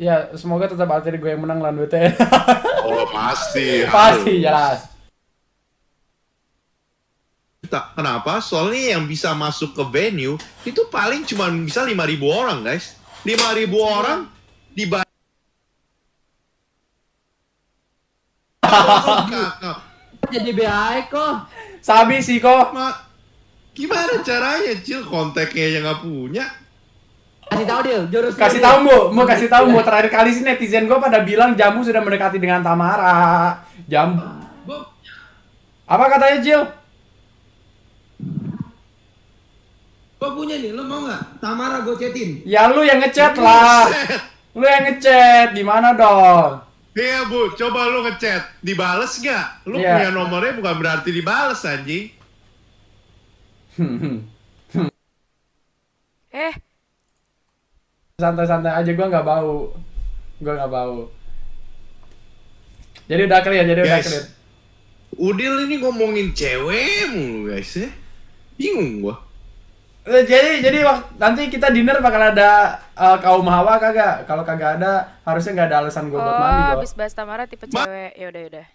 Ya, semoga tetap alter gue yang menang lawan WTN. Oh pasti. Pasti jelas. Tak, kenapa? Soalnya yang bisa masuk ke venue itu paling cuma bisa 5.000 orang, guys. 5.000 orang di Jadi BAE kok. Sabi sih kok. Ma, gimana caranya, Cil? Kontaknya yang nggak punya. Kasih tahu dia, jurus. Kasih tahu Bu, mau kasih tahu Bu terakhir kali sih netizen gue pada bilang Jambu sudah mendekati dengan Tamara. Jambu. Apa katanya Jill? Gue punya nih, lo mau nggak? Tamara gue chatin. Ya lu yang ngechat lah. Lu yang ngechat, gimana dong? Iya bu, coba lu ngechat, dibales nggak? Lu Iya. punya nomornya bukan berarti dibales anjing. Eh, Santai-santai aja gue nggak bau. Gue nggak bau. Jadi udah clear, jadi udah Guys. clear. Udil ini ngomongin cewek mulu guys ya. Bingung gua. Eh, Jadi jadi nanti kita dinner bakal ada eh, kaum hawa kagak? Kalau kagak ada, harusnya nggak ada alasan gue buat mandi oh, habis bahas Tamara tipe Ma- cewek. Ya udah, udah.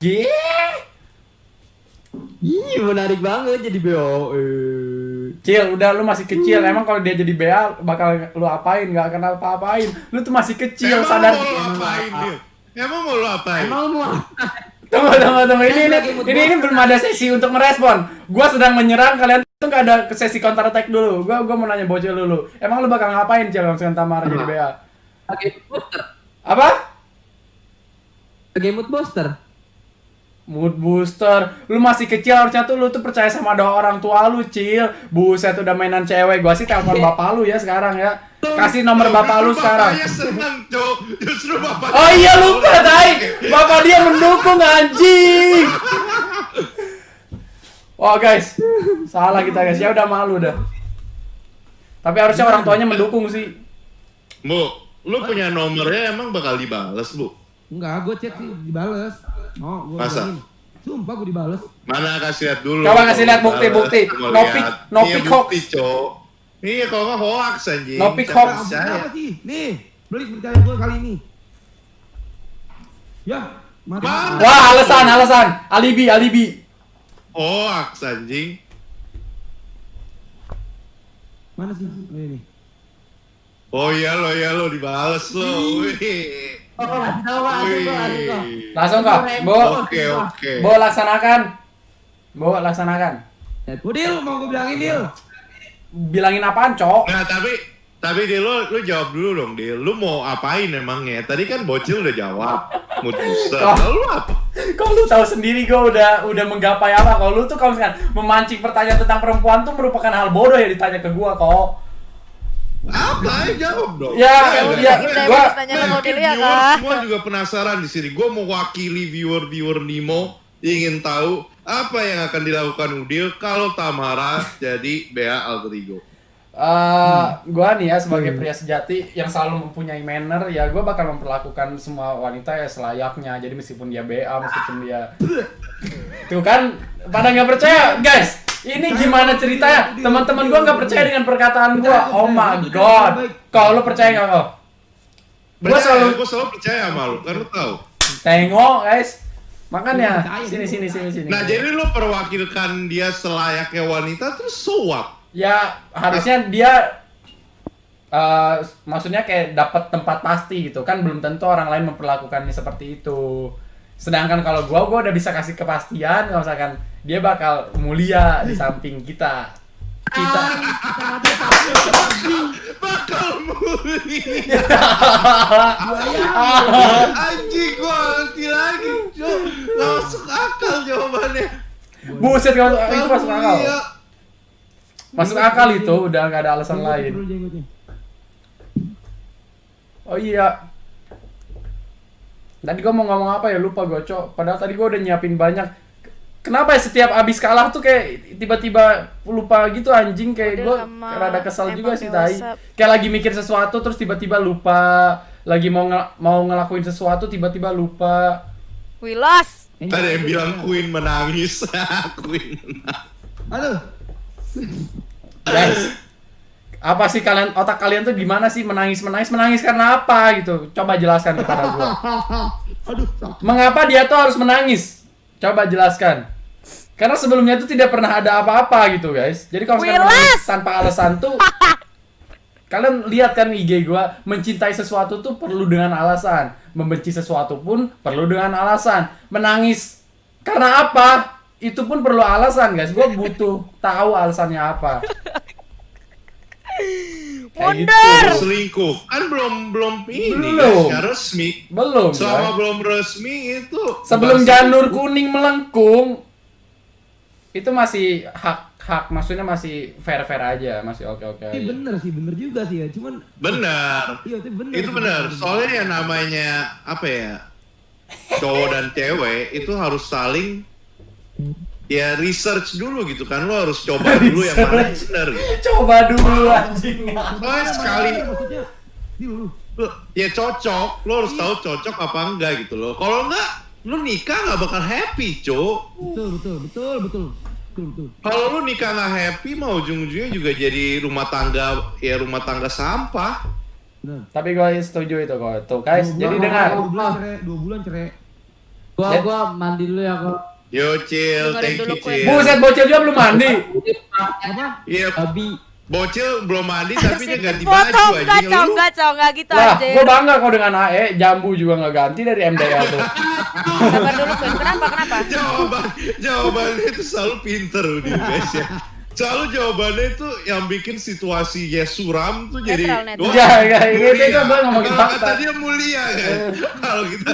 Gih. Ih, menarik banget jadi BAE. Cil, udah lu masih kecil. Emang kalau dia jadi BA bakal lu apain? Gak kenal apa-apain. Lu tuh masih kecil, Emang sadar. mau lu apain dia? Emang mau lu apain? Emang mau Tunggu, tunggu, tunggu. Ini, ini, ini, ini belum ada sesi untuk merespon. Gua sedang menyerang, kalian tuh gak ada ke sesi counter attack dulu. Gua, gua mau nanya bocil dulu. Emang lu bakal ngapain, Cil, kalau misalkan Tamara jadi BA? pakai booster? Apa? Pakai mood booster. Mood booster. Lu masih kecil harusnya tuh lu tuh percaya sama doa orang tua lu, Cil. Buset udah mainan cewek. Gua sih telepon bapak lu ya sekarang ya. Kasih nomor bapak lu sekarang. Oh iya lupa, Tai. Bapak dia mendukung anjing. Wah guys, salah kita guys. Ya udah malu dah. Tapi harusnya orang tuanya mendukung sih. Bu, lu punya nomornya emang bakal dibales, Bu? Enggak, gue chat sih dibales. Oh, gue Masa? Sumpah gue dibales. Mana kasih lihat dulu. Coba kasih lihat bukti, Dibales. bukti. Gua No lihat. pic- no Iya, pic bukti, hoax. Cok. Iya, kalau nggak hoax anjing. No pic Siapa hoax. Apa sih? Nih, beli percaya gue kali ini. Ya, mati. Mana? Wah alasan, alasan. Alibi, alibi. Hoax anjing. Mana sih? Oh, ini. Oh iya lo, iya lo dibales lo. Wih. Langsung kok, Bo. Oke, oke. Bo laksanakan. Bo laksanakan. Udil, mau gue bilangin Dil. Bilangin apaan, Cok? Nah, tapi tapi Dil, lu, lu jawab dulu dong, Dil. Lu mau apain emangnya? Tadi kan bocil udah jawab. Mood booster. Lalu lu apa? Kok lu tahu sendiri gue udah udah menggapai apa? Kalau lu tuh kalau misalkan memancing pertanyaan tentang perempuan tuh merupakan hal bodoh ya ditanya ke gua kok. Apa? Ayo jawab dong. Ya, Ayo, ya, ayo. Kita gua- harus tanya Nah, Delia viewers kah? Semua juga penasaran di sini. Gue mewakili viewer-viewer Nimo ingin tahu apa yang akan dilakukan Udil kalau Tamara jadi Bea Alter Ego. Eh, gua nih ya sebagai pria sejati yang selalu mempunyai manner ya gua bakal memperlakukan semua wanita ya selayaknya jadi meskipun dia BA meskipun dia tuh kan pada nggak percaya guys ini gimana ceritanya teman-teman gua nggak percaya dengan perkataan gua. Oh my god. kalau lu percaya nggak kok gua selalu gue selalu percaya sama lu, kan lu tahu. tengok guys. Makanya sini gua. sini sini sini Nah, jadi lu perwakilkan dia selayaknya wanita terus so what? ya harusnya dia eh maksudnya kayak dapat tempat pasti gitu. Kan belum tentu orang lain memperlakukannya seperti itu sedangkan kalau gua gua udah bisa kasih kepastian kalau misalkan dia bakal mulia di samping kita. Kita. Bakal mulia. Anjing gua ngerti lagi, masuk akal jawabannya. buset kalau itu masuk akal. masuk akal itu udah nggak ada alasan lain. oh iya tadi gua mau ngomong apa ya? Lupa gua cok. Padahal tadi gua udah nyiapin banyak. Kenapa ya setiap abis kalah tuh kayak tiba-tiba lupa gitu anjing? Kayak lama, rada kesel juga sih tai. Kayak lagi mikir sesuatu terus tiba-tiba lupa. Lagi mau ngel- mau ngelakuin sesuatu tiba-tiba lupa. Wilas. Ada yang bilang Queen menangis. Queen menangis. Aduh, guys Apa sih kalian otak kalian tuh gimana sih menangis menangis menangis karena apa gitu? Coba jelaskan kepada gua. Aduh. Mengapa dia tuh harus menangis? Coba jelaskan. Karena sebelumnya tuh tidak pernah ada apa-apa gitu guys. Jadi kalau Wilas! menangis tanpa alasan tuh Kalian lihat kan IG gua, mencintai sesuatu tuh perlu dengan alasan, membenci sesuatu pun perlu dengan alasan. Menangis karena apa? Itu pun perlu alasan, guys. Gua butuh tahu alasannya apa. Kayak gitu. Mundur! selingkuh kan belum belum ini Belum. guys, ya resmi Belum, selama guys. belum resmi itu Sebelum masih- janur kuning melengkung itu masih hak hak maksudnya masih fair fair aja, masih oke oke Ini aja. bener sih, bener juga sih ya. Cuman benar iya itu bener. itu sih. benar soalnya yang namanya apa ya cowok dan cewek itu harus saling ya research dulu gitu kan lo harus coba dulu yang mana yang benar gitu. Coba dulu anjing. soalnya sekali ya cocok lo harus tahu cocok apa enggak gitu loh kalau enggak lo nikah nggak bakal happy cok Betul, betul, betul, betul. Betul, betul. kalau lo nikah nggak happy mau ujung-ujungnya juga jadi rumah tangga ya rumah tangga sampah Benar. Tapi gue setuju itu kok. Tuh guys, Dua jadi dengar. Dua bulan cerai, dua bulan cerai. Gua Ya. gua mandi dulu ya kok. Yo chill Dengerin thank you chill Buset bocil juga belum mandi. Apa? iya Babi. bocil belum mandi tapi dia ganti Foto baju enggak, anjing cong, lu enggak, enggak gitu Lah, anjir. gue bangga kok dengan AE, jambu juga nggak ganti dari MDL tuh. Sabar dulu, Queen. Kenapa, kenapa? jawaban jawabannya itu selalu pinter guys ya selalu jawabannya itu yang bikin situasinya suram tuh jadi Netral, netral. wah, Ya, ya, itu- mulia. itu gua ngomongin kalau fakta. kata dia mulia kan kalau kita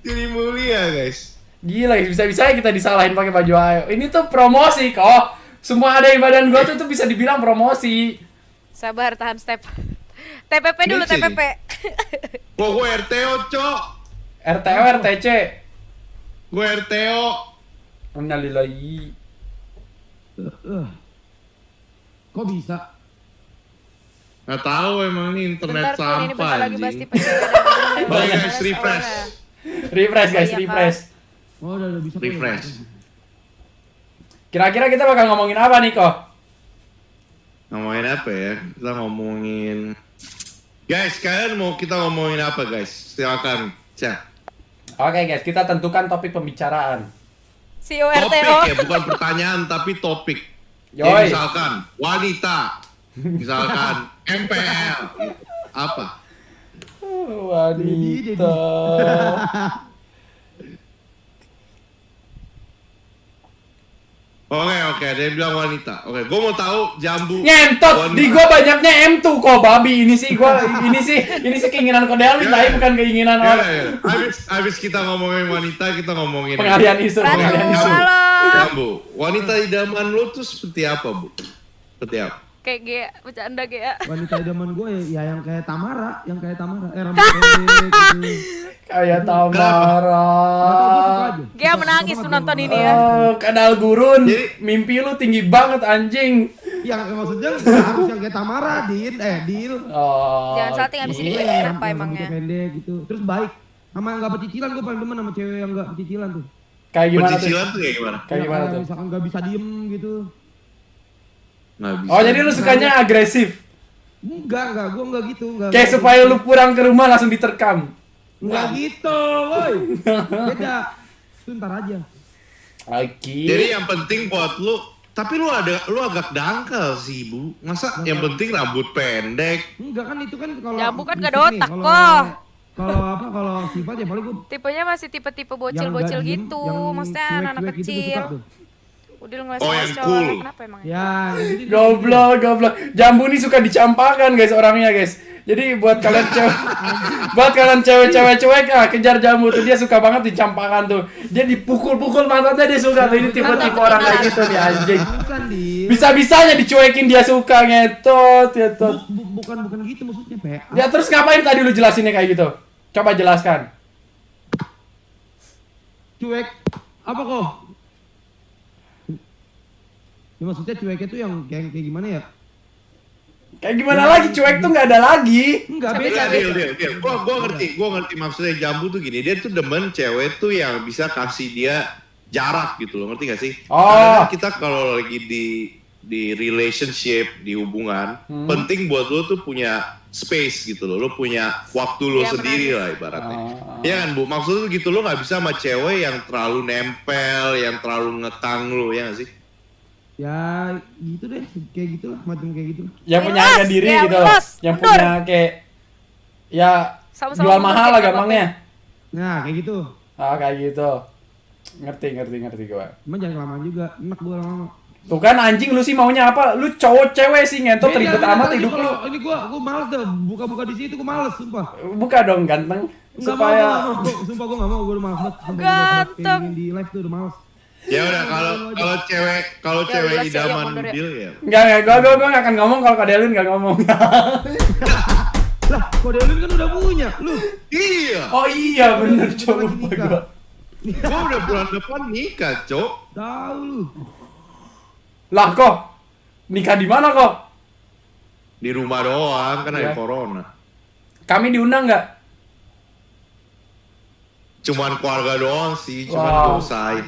jadi mulia guys Gila, bisa-bisanya kita disalahin pakai baju AE. Ini tuh promosi kok. Semua ada di badan gua tuh tuh bisa dibilang promosi. Sabar, tahan step. TPP dulu, nih. TPP. Wah, gue RTO, cok. RTO, RTC. Gue RTO. Innalillahi. Eh. Kok bisa? Nggak tahu emang ini internet Bentar, ini sampah bentar lagi bahas anjing. TPP. Oke guys, refresh. Refresh guys, Iya, refresh. Oh, udah, udah bisa. Refresh. Kira-kira kita bakal ngomongin apa nih kok? Ngomongin apa ya? Kita ngomongin... Guys, kalian mau kita ngomongin apa guys? Silakan. Cak. Oke guys, kita tentukan topik pembicaraan. CEO Topik ya, bukan pertanyaan tapi topik. Ya, misalkan wanita, misalkan MPL, apa? Wanita. Oke oke, ada yang bilang wanita. Oke, gue mau tahu jambu. Ngentot, wanita. di gua banyaknya M2 kok babi ini sih gua ini sih ini sih keinginan Kodelis Ya, tapi ya. bukan keinginan Ya, orang. ya. Abis, abis kita ngomongin wanita, kita ngomongin Pengalian isu, pengalian isu. halo. Jambu, wanita idaman lo tuh seperti apa, Bu? Seperti apa? Kayak Gea, bercanda Gea. Wanita idaman gue ya yang kayak Tamara, yang kayak Tamara. Eh, rambut gitu. Kayak gue suka Tamara. aja. Suka- menangis tuh nonton gua. ini ya. Oh, kadal gurun. Jadi- Mimpi lu tinggi banget anjing. Yang yang maksudnya nggak harus yang kayak Tamara, Din. Eh, Dil. Oh. Jangan salting abis ini gue Yang kenapa rambutnya emangnya. pendek gitu. Terus baik. Sama yang gak pecicilan gue paling demen sama cewek yang gak pecicilan tuh. Kayak gimana tuh? Pencicilan tuh kayak gimana? Kayak Ya, gimana tuh? Misalkan gak bisa diem gitu. Nggak bisa. Oh, jadi lu sukanya agresif. Enggak, enggak, gue enggak gitu. Enggak, Kayak supaya lu pulang ke rumah langsung diterkam. Enggak gitu, woi. Beda. Itu ntar aja. Oke. Jadi yang penting buat lu, tapi lu ada lu agak dangkal sih, Bu. Masa yang penting rambut pendek? Enggak kan itu kan kalau Jambu kan fisik gak ada otak, kok. Kalau apa kalau sifat ya paling gue Tipenya masih tipe-tipe bocil-bocil gitu. yang Maksudnya anak-anak gitu kecil. suka Udah ngeliat Oh, yang cool. Kenapa emang? Ya, jadi Goblok, goblok. Jambu nih suka dicampakkan guys orangnya guys. Jadi buat kalian cewek, buat kalian cewek-cewek cuek ah kejar jambu tuh dia suka banget dicampakkan tuh. Dia dipukul-pukul mantannya dia suka tuh ini tipe-tipe orang kayak gitu nih anjing. Bukan di Bisa-bisanya dicuekin dia suka ngetot, ngetot. bukan bukan gitu maksudnya, Pe. Ya terus ngapain tadi lu jelasinnya kayak gitu? Coba jelaskan. Cuek apa kok? Ya, maksudnya cueknya tuh yang kayak kayak gimana ya? Kayak gimana lagi cuek tuh nggak ada lagi. Enggak beda. Iya, Dil, Dil, Dil. Gua, gua ngerti, gua ngerti maksudnya jambu tuh gini. Dia tuh demen cewek tuh yang bisa kasih dia jarak gitu loh, ngerti gak sih? Oh. Kadang-kadang kita kalau lagi di di relationship, di hubungan, Hmm. penting buat lo tuh punya space gitu loh. Lo punya waktu lo Iya, sendiri lah ibaratnya. Ah. Iya kan Bu? Maksud lu gitu lo nggak bisa sama cewek yang terlalu nempel, yang terlalu ngekang lo, ya nggak sih? Ya gitu deh, kayak gitu lah, macam kayak gitu. yang punya harga diri ya, gitu wilas, yang mundur. punya kayak ya Sama-sama jual mundur mahal lah gampangnya Nah kayak gitu. ah kayak gitu ngerti ngerti ngerti gua Cuma jangan kelamaan juga, enak gua lama-lama. tuh kan anjing lu sih maunya apa lu cowok cewek sih ngentot ribet amat hidup lu Ini gua, gua males deh, buka-buka di situ gua males, sumpah. buka dong ganteng supaya mau, mau. Sumpah gua gak mau, gua udah males banget. Ganteng. di live tuh udah males. Ya udah kalau kalau cewek kalau Ya, cewek jelas ya, idaman ya. Udil ya. Enggak, enggak, gua, gua, gua akan ngomong kalau Kadelin gak ngomong. Lah, kode Elin kan udah punya, lu. Iya. oh iya, bener, coba lupa nikah. gua. Gua udah bulan depan nikah, Cok. Tahu lu. Lah kok, nikah di mana kok? Di rumah doang kan ada Ya. corona. Kami diundang nggak? Cuman keluarga doang sih, cuman Wow. gak usahain.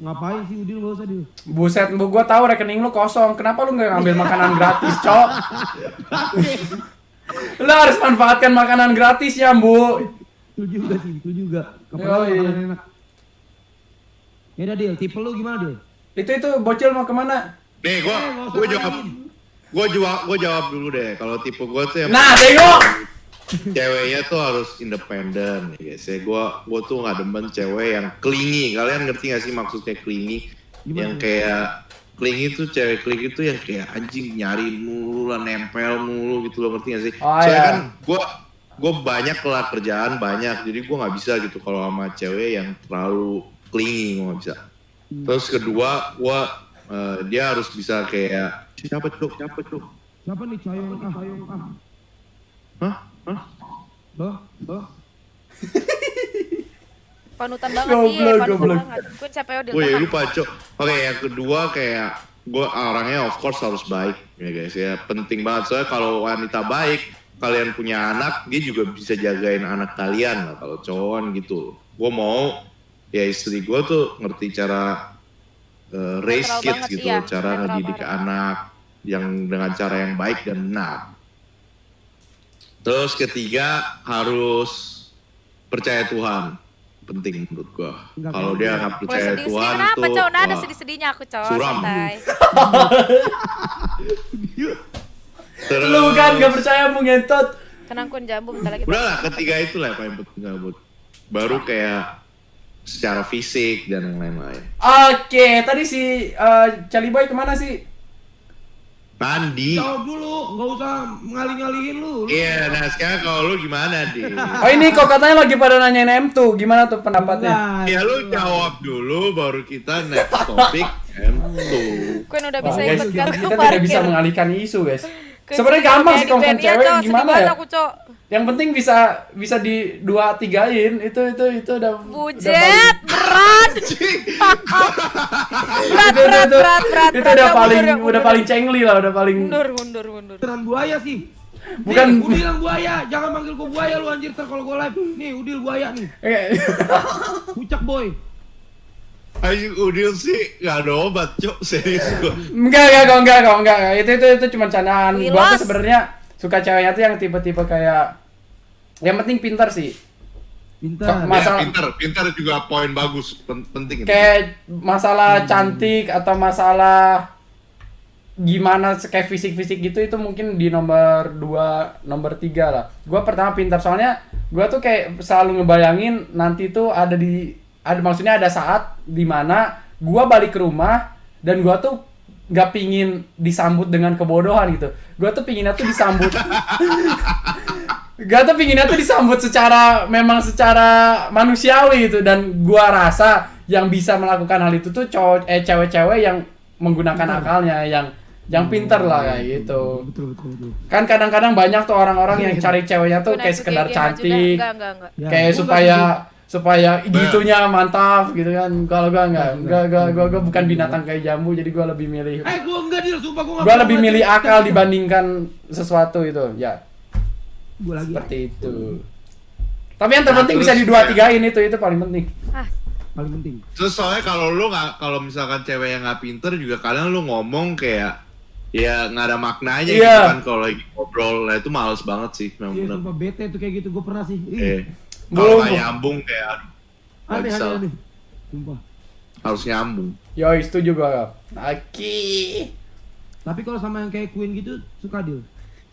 Ngapain sih Udil gak usah Dil. Buset, bu, gua tahu rekening lu kosong. Kenapa lu nggak ngambil makanan gratis, cok? lu harus manfaatkan makanan gratis ya, Bu. Itu juga sih, itu juga. Kapan makanan enak. Ya udah Dil, tipe lu gimana Dil? Itu itu bocil mau ke mana? Nih, gua Eh, usah gua jawab gua jawab gua jawab dulu deh. Kalau tipe gua tuh yang Nah, tengok. Ceweknya tuh harus independen ya guys. Ya gua gua tuh nggak demen cewek yang clingy. Kalian ngerti gak sih maksudnya clingy? Gimana? Yang kayak clingy tuh cewek clingy tuh yang kayak anjing nyari mulu lah, nempel mulu gitu loh ngerti gak sih? Oh, Soalnya iya. kan gua gua banyak lah kerjaan banyak, jadi gua nggak bisa gitu kalau sama cewek yang terlalu clingy gua nggak bisa. Terus kedua, gua eh, dia harus bisa kayak siapa cuk, siapa cuk? Siapa nih Cayong ah, ah. Hah? Hah? Loh, loh. Panutan banget Goblok, iya, panutan goblok. banget. Gue capek udah. Gue ya lupa cok. Oke yang kedua kayak gue orangnya of course harus baik ya guys ya penting banget soalnya kalau wanita baik kalian punya anak dia juga bisa jagain anak kalian lah kalau cowok gitu. Gue mau ya istri gue tuh ngerti cara eh, raise kids gitu, iya. cara ngedidik anak yang dengan cara yang baik dan benar. Terus ketiga harus percaya Tuhan penting menurut gua. Kalau dia nggak percaya sedih-sedih Tuhan kenapa, tuh Cok? Nah, ada wah. sedih-sedihnya aku, Cok. Suram. Santai. Terus, Lu kan gak percaya Bu ngentot. Tenang kun jambu bentar lagi. Udah lah ketiga itu lah yang paling penting gabut. Baru kayak secara fisik dan yang lain-lain. Oke, tadi si eh, Charlie Boy ke mana sih? Mandi. Jawab dulu, nggak usah ngalih-ngalihin lu. Lu- Iya, nah sekarang kalau lu gimana deh? Oh ini kok katanya lagi pada nanyain M2, gimana tuh pendapatnya? Enggak, Ya lu jawab dulu baru kita next topik M2. Kun udah bisa guys, ikut kita, kargo kita parkir. tidak bisa mengalihkan isu guys. Sebenarnya gampang sih kalau di cewek sedih gimana ya? aku, Cok. Yang penting bisa bisa di dua tigain itu itu itu udah udah Bujet, berat. berat, itu, berat, itu, berat, berat. itu berat. udah paling mundur, udah mundur. paling cengli lah udah paling Mundur, mundur, mundur. Beneran buaya sih. Bukan- Nih, Udil yang buaya, jangan panggil gua buaya lu anjir ter kalau gua live. Nih, Udil buaya nih. Eh, Pucak boy. Ayo Udil sih nggak ada obat, cok serius gua. enggak enggak kok enggak kok enggak itu itu itu cuma candaan gua tuh sebenarnya suka ceweknya tuh yang tipe-tipe kayak yang penting pintar sih Pintar. Mas- Masalah- Ya, pinter, pinter juga poin bagus, pen- penting itu. kayak masalah cantik atau masalah gimana kayak fisik-fisik gitu itu mungkin di nomor 2, nomor 3 lah. Gua pertama pintar soalnya gua tuh kayak selalu ngebayangin nanti tuh ada di ada maksudnya ada saat di mana gua balik ke rumah dan gua tuh nggak pingin disambut dengan kebodohan gitu. Gua tuh pinginnya tuh disambut Gak tuh pinginnya tuh disambut secara memang secara manusiawi gitu dan gua rasa yang bisa melakukan hal itu tuh cowok eh cewek-cewek yang menggunakan akalnya yang yang pinter lah kayak gitu. Betul betul betul. Kan kadang-kadang banyak tuh orang-orang yang cari ceweknya tuh kayak sekedar cantik, Enggak, enggak, enggak. Ya, kayak supaya supaya gitunya mantap gitu kan. Kalau gua enggak, enggak gua, gua, gua bukan binatang kayak jambu jadi gua lebih milih. Eh, gua enggak Dil, sumpah gua enggak. gua lebih milih akal dibandingkan sesuatu itu. Ya, Gua lagi. seperti itu. Tapi yang terpenting Nah, bisa di dua kayak- tigain itu itu paling penting. Ah, Paling penting. Terus soalnya kalau lu nggak, kalau misalkan cewek yang nggak pinter juga kadang lu ngomong kayak ya nggak ada maknanya Iya. gitu kan kalau lagi ngobrol. Nah itu males banget sih memang Iya, bener. sumpah bete tuh kayak gitu. Gue pernah sih. Ih, Eh, kalau nggak nyambung kayak aduh, aneh, bisa aneh, lah. aneh. Sumpah. harus nyambung. Yoi, setuju gua. Aki. Tapi kalau sama yang kayak Queen gitu, suka deal.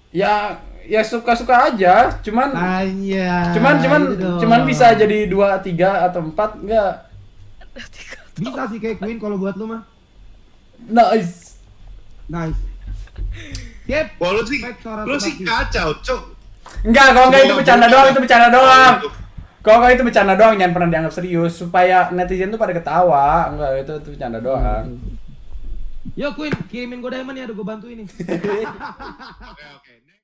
Ya, ya suka-suka aja. Cuman, Tanya. cuman, cuman, gitu cuman bisa jadi dua, tiga atau empat enggak? Bisa sih kayak Queen kalau buat lu mah. Nice. Nice. Siap. Wah lu sih, lu sih kacau, cok. Enggak, kalau enggak itu bercanda doang, itu bercanda doang. Kalau enggak itu bercanda doang, jangan pernah dianggap serius supaya netizen tuh pada ketawa. Enggak, itu itu bercanda doang. Yo Queen, kirimin gue diamond ya, udah gue bantu ini. Oke, oke.